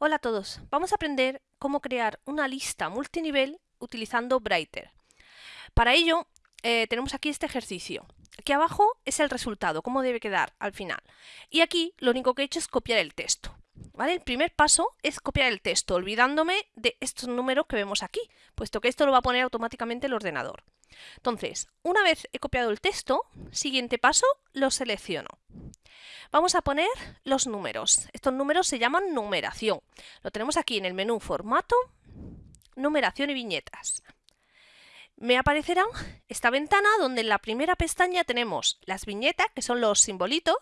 Hola a todos, vamos a aprender cómo crear una lista multinivel utilizando Brighter. Para ello eh, tenemos aquí este ejercicio. Aquí abajo es el resultado, cómo debe quedar al final. Y aquí lo único que he hecho es copiar el texto. ¿vale? El primer paso es copiar el texto, olvidándome de estos números que vemos aquí, puesto que esto lo va a poner automáticamente el ordenador. Entonces, una vez he copiado el texto, siguiente paso, lo selecciono. Vamos a poner los números. Estos números se llaman numeración. Lo tenemos aquí en el menú Formato, Numeración y Viñetas. Me aparecerá esta ventana donde en la primera pestaña tenemos las viñetas, que son los simbolitos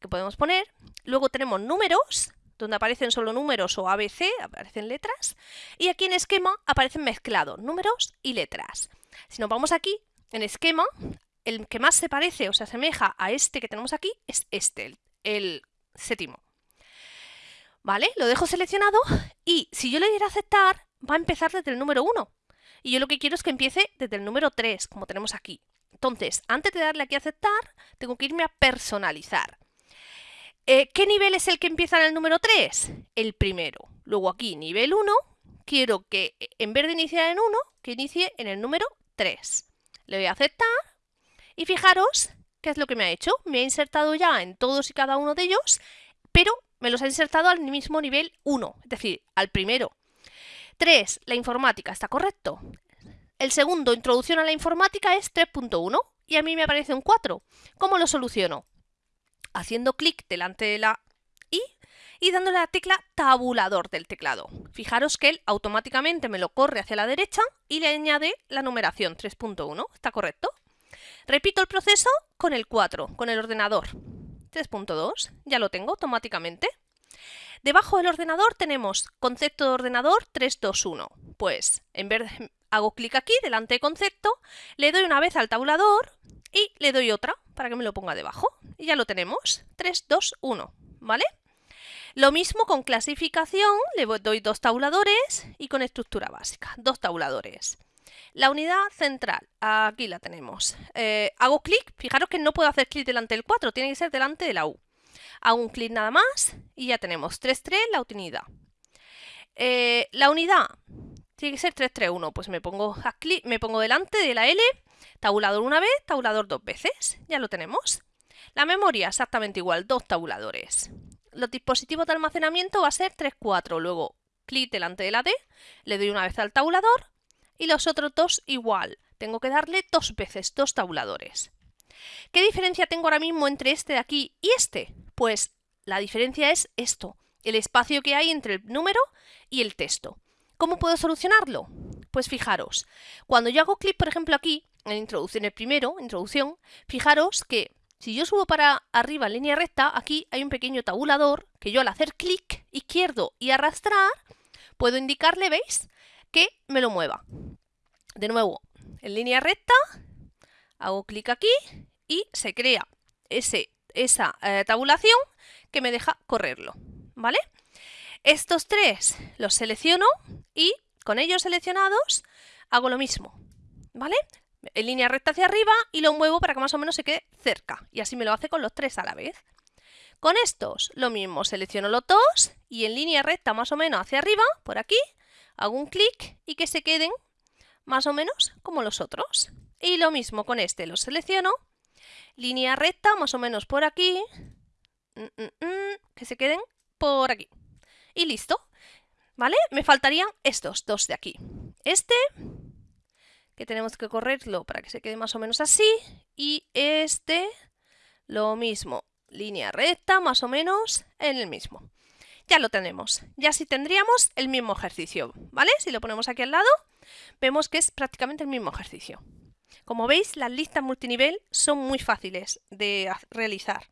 que podemos poner. Luego tenemos números, donde aparecen solo números o ABC, aparecen letras. Y aquí en esquema aparecen mezclados, números y letras. Si nos vamos aquí, en esquema, el que más se parece o se asemeja a este que tenemos aquí es este, el, séptimo. ¿Vale? Lo dejo seleccionado y si yo le diera aceptar, va a empezar desde el número 1. Y yo lo que quiero es que empiece desde el número 3, como tenemos aquí. Entonces, antes de darle aquí a aceptar, tengo que irme a personalizar. Eh, ¿Qué nivel es el que empieza en el número 3? El primero. Luego aquí, nivel 1, quiero que en vez de iniciar en 1, que inicie en el número 3. Le doy a aceptar y fijaros qué es lo que me ha hecho. Me ha insertado ya en todos y cada uno de ellos, pero me los ha insertado al mismo nivel 1, es decir, al primero. 3. La informática, ¿está correcto? El segundo, introducción a la informática, es 3.1 y a mí me aparece un 4. ¿Cómo lo soluciono? Haciendo clic delante de la I y dándole la tecla tabulador del teclado. Fijaros que él automáticamente me lo corre hacia la derecha y le añade la numeración 3.1. ¿Está correcto? Repito el proceso con el 4, con el ordenador. 3.2, ya lo tengo automáticamente. Debajo del ordenador tenemos concepto de ordenador 321. Pues en vez hago clic aquí delante de concepto, le doy una vez al tabulador y le doy otra para que me lo ponga debajo. Y ya lo tenemos, 321, ¿vale? Lo mismo con clasificación, le doy dos tabuladores y con estructura básica, dos tabuladores. La unidad central, aquí la tenemos. Eh, hago clic, fijaros que no puedo hacer clic delante del 4, tiene que ser delante de la U. Hago un clic nada más y ya tenemos 3.3 la unidad. Eh, la unidad tiene que ser 331, pues me pongo, clic, me pongo delante de la L, tabulador una vez, tabulador dos veces, ya lo tenemos. La memoria exactamente igual, dos tabuladores. Los dispositivos de almacenamiento va a ser 3.4, luego clic delante de la D, le doy una vez al tabulador y los otros dos igual. Tengo que darle dos veces, dos tabuladores. ¿Qué diferencia tengo ahora mismo entre este de aquí y este? Pues la diferencia es esto, el espacio que hay entre el número y el texto. ¿Cómo puedo solucionarlo? Pues fijaros, cuando yo hago clic, por ejemplo, aquí, en introducción, el primero, introducción, fijaros que si yo subo para arriba en línea recta, aquí hay un pequeño tabulador que yo al hacer clic izquierdo y arrastrar, puedo indicarle, ¿veis? que me lo mueva. De nuevo, en línea recta, hago clic aquí y se crea ese, esa eh, tabulación que me deja correrlo, ¿vale? Estos tres los selecciono y con ellos seleccionados hago lo mismo, ¿vale? En línea recta hacia arriba y lo muevo para que más o menos se quede cerca y así me lo hace con los tres a la vez. Con estos lo mismo, selecciono los dos y en línea recta más o menos hacia arriba, por aquí, hago un clic y que se queden más o menos como los otros. Y lo mismo con este, lo selecciono, línea recta más o menos por aquí, mm, mm, mm, que se queden por aquí. Y listo, ¿vale? Me faltarían estos dos de aquí. Este, que tenemos que correrlo para que se quede más o menos así, y este, lo mismo, línea recta más o menos en el mismo ya lo tenemos. Ya sí tendríamos el mismo ejercicio, ¿vale? Si lo ponemos aquí al lado, vemos que es prácticamente el mismo ejercicio. Como veis, las listas multinivel son muy fáciles de realizar.